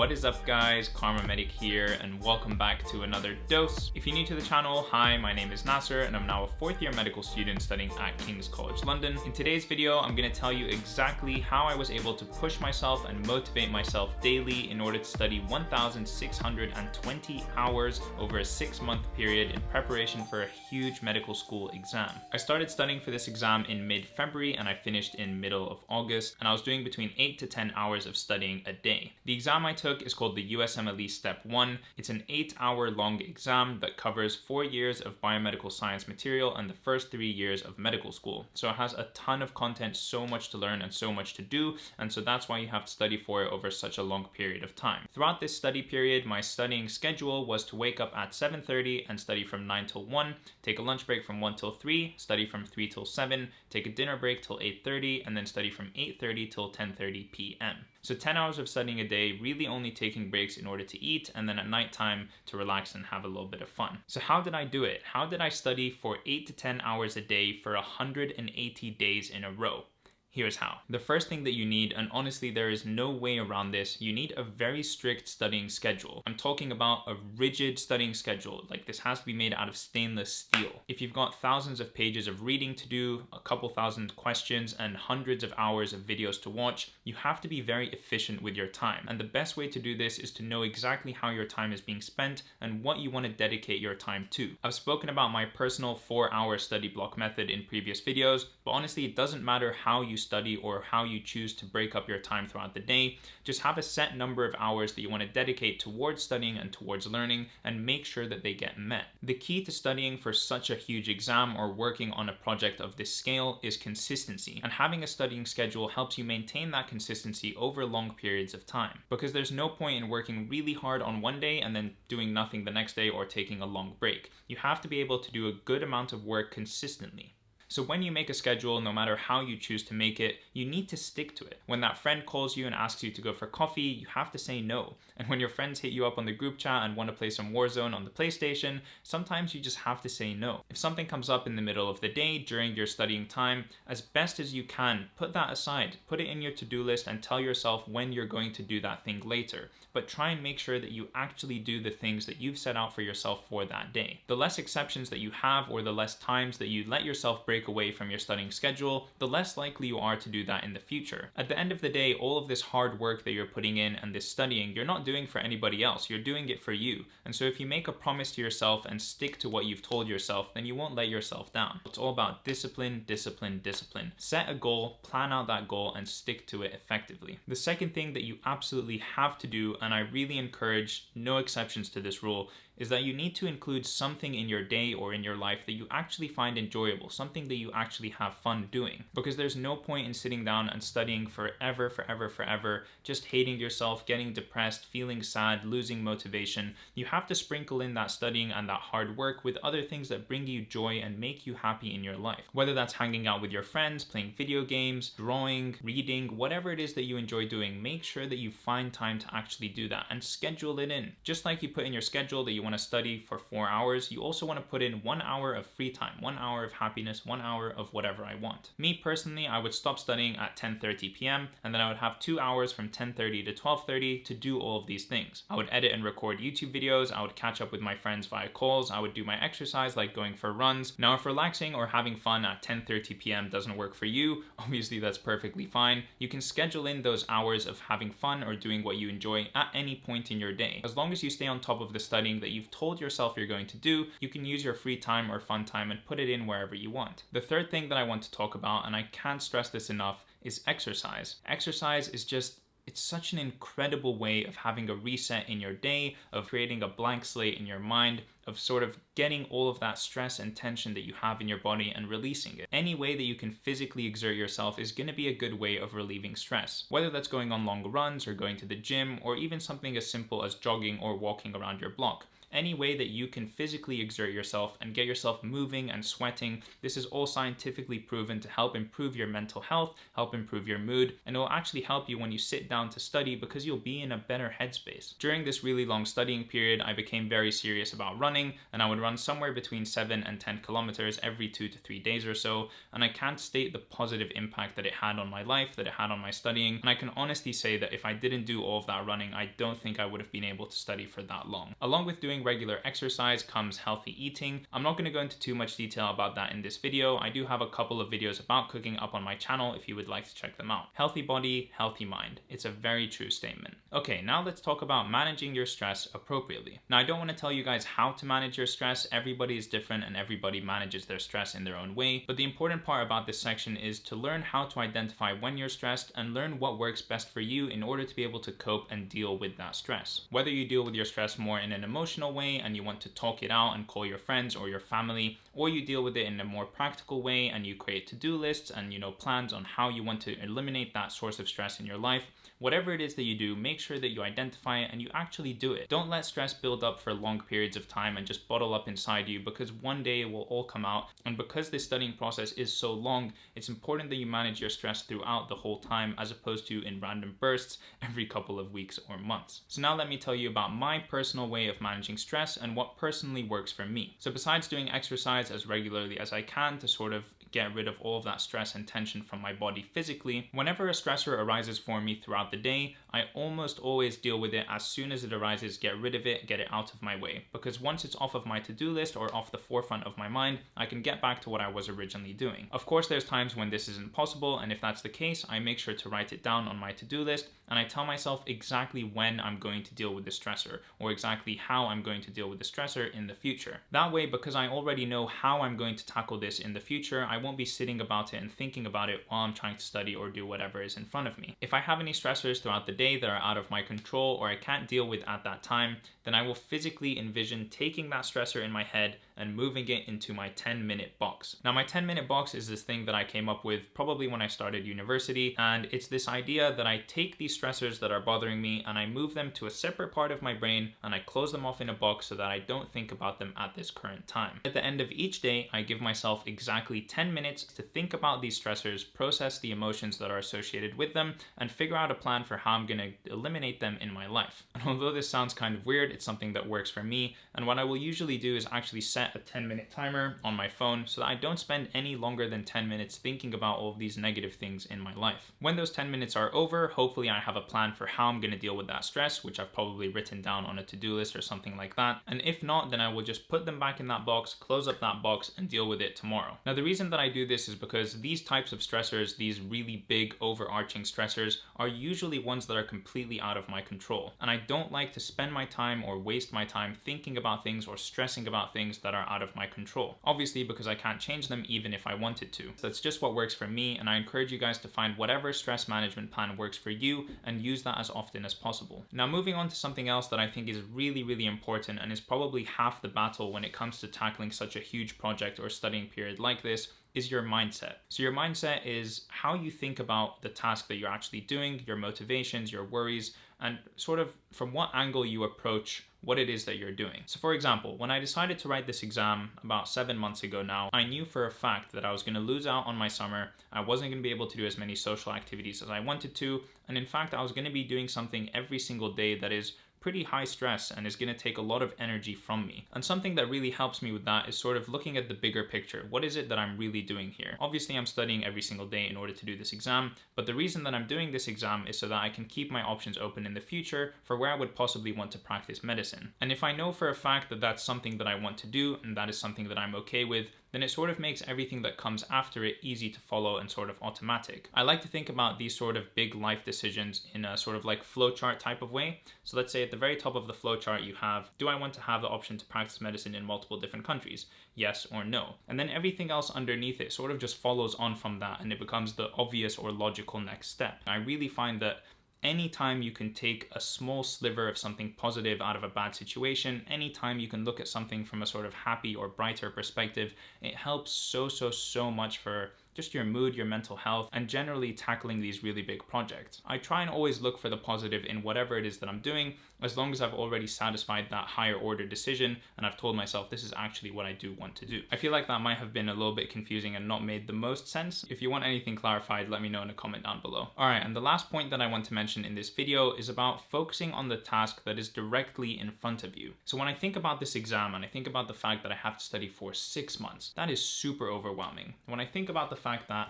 What is up guys, Karma Medic here and welcome back to another dose. If you're new to the channel, hi, my name is Nasser and I'm now a fourth year medical student studying at King's College London. In today's video, I'm gonna tell you exactly how I was able to push myself and motivate myself daily in order to study 1,620 hours over a six month period in preparation for a huge medical school exam. I started studying for this exam in mid-February and I finished in middle of August and I was doing between 8 to 10 hours of studying a day. The exam I took is called the USMLE Step 1. It's an 8 hour long exam that covers 4 years of biomedical science material and the first 3 years of medical school. So it has a ton of content, so much to learn and so much to do and so that's why you have to study for it over such a long period of time. Throughout this study period, my studying schedule was to wake up at 7.30 and study from 9 till 1, take a lunch break from 1 till 3, study from 3 till 7, take a dinner break till 8.30, and then study from 8.30 till 10.30 p.m. So 10 hours of studying a day, really only taking breaks in order to eat, and then at nighttime to relax and have a little bit of fun. So how did I do it? How did I study for 8 to 10 hours a day for 180 days in a row? Here's how. The first thing that you need, and honestly there is no way around this, you need a very strict studying schedule. I'm talking about a rigid studying schedule, like this has to be made out of stainless steel. If you've got thousands of pages of reading to do, a couple thousand questions, and hundreds of hours of videos to watch, you have to be very efficient with your time. And the best way to do this is to know exactly how your time is being spent and what you want to dedicate your time to. I've spoken about my personal four hour study block method in previous videos, but honestly it doesn't matter how you study or how you choose to break up your time throughout the day. Just have a set number of hours that you want to dedicate towards studying and towards learning and make sure that they get met. The key to studying for such a huge exam or working on a project of this scale is consistency. And having a studying schedule helps you maintain that consistency over long periods of time. Because there's no point in working really hard on one day and then doing nothing the next day or taking a long break. You have to be able to do a good amount of work consistently. So when you make a schedule, no matter how you choose to make it, you need to stick to it. When that friend calls you and asks you to go for coffee, you have to say no. And when your friends hit you up on the group chat and want to play some Warzone on the PlayStation, sometimes you just have to say no. If something comes up in the middle of the day during your studying time, as best as you can, put that aside. Put it in your to-do list and tell yourself when you're going to do that thing later. But try and make sure that you actually do the things that you've set out for yourself for that day. The less exceptions that you have or the less times that you let yourself break break away from your studying schedule, the less likely you are to do that in the future. At the end of the day, all of this hard work that you're putting in and this studying, you're not doing for anybody else, you're doing it for you. And so if you make a promise to yourself and stick to what you've told yourself, then you won't let yourself down. It's all about discipline, discipline, discipline. Set a goal, plan out that goal, and stick to it effectively. The second thing that you absolutely have to do, and I really encourage no exceptions to this rule, is that you need to include something in your day or in your life that you actually find enjoyable, something that you actually have fun doing. Because there's no point in sitting down and studying forever, forever, forever, just hating yourself, getting depressed, feeling sad, losing motivation. You have to sprinkle in that studying and that hard work with other things that bring you joy and make you happy in your life. Whether that's hanging out with your friends, playing video games, drawing, reading, whatever it is that you enjoy doing, make sure that you find time to actually do that and schedule it in. Just like you put in your schedule that you want want to study for four hours, you also want to put in one hour of free time, one hour of happiness, one hour of whatever I want. Me personally, I would stop studying at 10.30 p.m. and then I would have two hours from 10.30 to 12.30 to do all of these things. I would edit and record YouTube videos, I would catch up with my friends via calls, I would do my exercise like going for runs. Now if relaxing or having fun at 10.30 p.m. doesn't work for you, obviously that's perfectly fine. You can schedule in those hours of having fun or doing what you enjoy at any point in your day. As long as you stay on top of the studying that you you've told yourself you're going to do, you can use your free time or fun time and put it in wherever you want. The third thing that I want to talk about, and I can't stress this enough, is exercise. Exercise is just it's such an incredible way of having a reset in your day, of creating a blank slate in your mind, of sort of getting all of that stress and tension that you have in your body and releasing it. Any way that you can physically exert yourself is going to be a good way of relieving stress. Whether that's going on long runs or going to the gym or even something as simple as jogging or walking around your block. Any way that you can physically exert yourself and get yourself moving and sweating. This is all scientifically proven to help improve your mental health, help improve your mood, and it will actually help you when you sit down to study because you'll be in a better headspace. During this really long studying period, I became very serious about running and I would run somewhere between 7 and 10 kilometers every 2 to 3 days or so, and I can't state the positive impact that it had on my life, that it had on my studying, and I can honestly say that if I didn't do all of that running, I don't think I would have been able to study for that long. Along with doing regular exercise comes healthy eating. I'm not going to go into too much detail about that in this video. I do have a couple of videos about cooking up on my channel if you would like to check them out. Healthy body, healthy mind. It's a very true statement. Okay, now let's talk about managing your stress appropriately. Now, I don't want to tell you guys how to manage your stress. Everybody is different and everybody manages their stress in their own way. But the important part about this section is to learn how to identify when you're stressed and learn what works best for you in order to be able to cope and deal with that stress. Whether you deal with your stress more in an emotional way and you want to talk it out and call your friends or your family, or you deal with it in a more practical way and you create to-do lists and you know plans on how you want to eliminate that source of stress in your life, Whatever it is that you do, make sure that you identify it and you actually do it. Don't let stress build up for long periods of time and just bottle up inside you because one day it will all come out. And because this studying process is so long, it's important that you manage your stress throughout the whole time as opposed to in random bursts every couple of weeks or months. So now let me tell you about my personal way of managing stress and what personally works for me. So besides doing exercise as regularly as I can to sort of get rid of all of that stress and tension from my body physically. Whenever a stressor arises for me throughout the day, I almost always deal with it as soon as it arises, get rid of it, get it out of my way. Because once it's off of my to-do list or off the forefront of my mind, I can get back to what I was originally doing. Of course, there's times when this isn't possible, and if that's the case, I make sure to write it down on my to-do list, and I tell myself exactly when I'm going to deal with the stressor, or exactly how I'm going to deal with the stressor in the future. That way, because I already know how I'm going to tackle this in the future, I won't be sitting about it and thinking about it while I'm trying to study or do whatever is in front of me. If I have any stressors throughout the day that are out of my control or I can't deal with at that time, then I will physically envision taking that stressor in my head and moving it into my 10 minute box. Now my 10 minute box is this thing that I came up with probably when I started university and it's this idea that I take these stressors that are bothering me and I move them to a separate part of my brain and I close them off in a box so that I don't think about them at this current time. At the end of each day, I give myself exactly 10 minutes to think about these stressors, process the emotions that are associated with them, and figure out a plan for how I'm gonna eliminate them in my life. And although this sounds kind of weird, it's something that works for me. And what I will usually do is actually set a 10 minute timer on my phone so that I don't spend any longer than 10 minutes thinking about all of these negative things in my life. When those 10 minutes are over, hopefully I have a plan for how I'm gonna deal with that stress, which I've probably written down on a to-do list or something like that. And if not, then I will just put them back in that box, close up that box and deal with it tomorrow. Now the reason that I do this is because these types of stressors, these really big overarching stressors, are usually ones that are completely out of my control. And I don't like to spend my time or waste my time thinking about things or stressing about things that are out of my control. Obviously, because I can't change them even if I wanted to. So that's just what works for me, and I encourage you guys to find whatever stress management plan works for you and use that as often as possible. Now, moving on to something else that I think is really, really important and is probably half the battle when it comes to tackling such a huge project or studying period like this is your mindset. So your mindset is how you think about the task that you're actually doing, your motivations, your worries, and sort of from what angle you approach what it is that you're doing. So for example, when I decided to write this exam about seven months ago now, I knew for a fact that I was gonna lose out on my summer, I wasn't gonna be able to do as many social activities as I wanted to, and in fact, I was gonna be doing something every single day that is pretty high stress and is going to take a lot of energy from me. And something that really helps me with that is sort of looking at the bigger picture. What is it that I'm really doing here? Obviously, I'm studying every single day in order to do this exam, but the reason that I'm doing this exam is so that I can keep my options open in the future for where I would possibly want to practice medicine. And if I know for a fact that that's something that I want to do and that is something that I'm okay with, then it sort of makes everything that comes after it easy to follow and sort of automatic. I like to think about these sort of big life decisions in a sort of like flowchart type of way. So let's say at the very top of the flowchart you have, do I want to have the option to practice medicine in multiple different countries? Yes or no. And then everything else underneath it sort of just follows on from that and it becomes the obvious or logical next step. I really find that anytime you can take a small sliver of something positive out of a bad situation, anytime you can look at something from a sort of happy or brighter perspective, it helps so, so, so much for just your mood, your mental health, and generally tackling these really big projects. I try and always look for the positive in whatever it is that I'm doing, as long as I've already satisfied that higher order decision and I've told myself this is actually what I do want to do. I feel like that might have been a little bit confusing and not made the most sense. If you want anything clarified, let me know in a comment down below. All right, and the last point that I want to mention in this video is about focusing on the task that is directly in front of you. So when I think about this exam and I think about the fact that I have to study for six months, that is super overwhelming. When I think about the fact that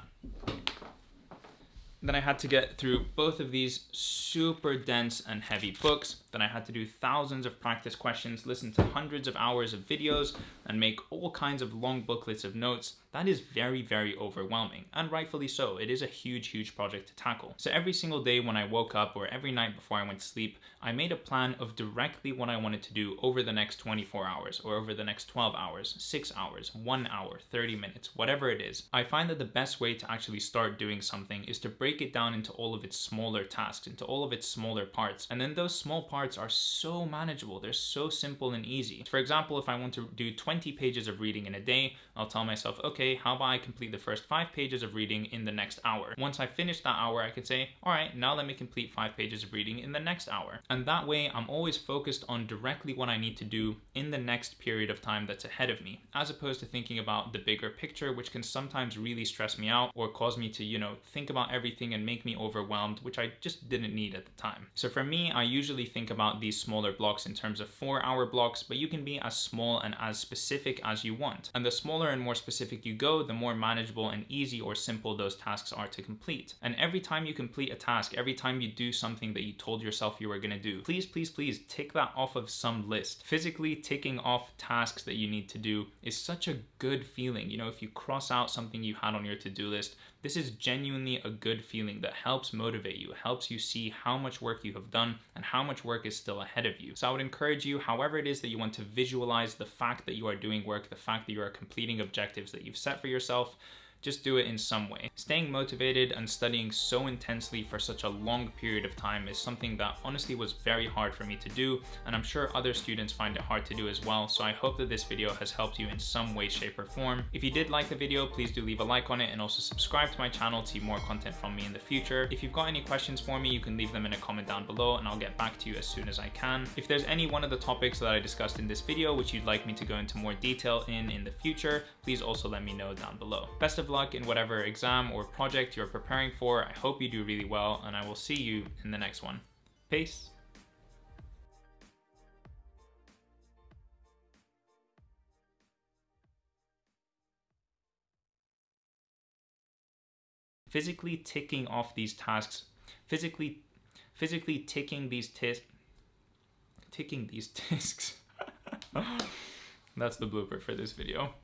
then I had to get through both of these super dense and heavy books. Then I had to do thousands of practice questions, listen to hundreds of hours of videos, and make all kinds of long booklets of notes that is very, very overwhelming, and rightfully so. It is a huge, huge project to tackle. So every single day when I woke up or every night before I went to sleep, I made a plan of directly what I wanted to do over the next 24 hours or over the next 12 hours, six hours, one hour, 30 minutes, whatever it is. I find that the best way to actually start doing something is to break it down into all of its smaller tasks, into all of its smaller parts. And then those small parts are so manageable. They're so simple and easy. For example, if I want to do 20 pages of reading in a day, I'll tell myself, okay, okay, how about I complete the first five pages of reading in the next hour? Once I finish that hour, I can say, all right, now let me complete five pages of reading in the next hour. And that way I'm always focused on directly what I need to do in the next period of time that's ahead of me, as opposed to thinking about the bigger picture, which can sometimes really stress me out or cause me to, you know, think about everything and make me overwhelmed, which I just didn't need at the time. So for me, I usually think about these smaller blocks in terms of four hour blocks, but you can be as small and as specific as you want. And the smaller and more specific you you go, the more manageable and easy or simple those tasks are to complete. And every time you complete a task, every time you do something that you told yourself you were gonna do, please, please, please tick that off of some list. Physically ticking off tasks that you need to do is such a good feeling. You know, if you cross out something you had on your to-do list, this is genuinely a good feeling that helps motivate you, helps you see how much work you have done and how much work is still ahead of you. So I would encourage you, however it is that you want to visualize the fact that you are doing work, the fact that you are completing objectives that you've set for yourself, just do it in some way. Staying motivated and studying so intensely for such a long period of time is something that honestly was very hard for me to do, and I'm sure other students find it hard to do as well, so I hope that this video has helped you in some way, shape, or form. If you did like the video, please do leave a like on it and also subscribe to my channel to see more content from me in the future. If you've got any questions for me, you can leave them in a comment down below and I'll get back to you as soon as I can. If there's any one of the topics that I discussed in this video which you'd like me to go into more detail in in the future, please also let me know down below. Best of luck in whatever exam or project you're preparing for. I hope you do really well, and I will see you in the next one. Peace. physically ticking off these tasks, physically, physically ticking these tis, ticking these discs. That's the blooper for this video.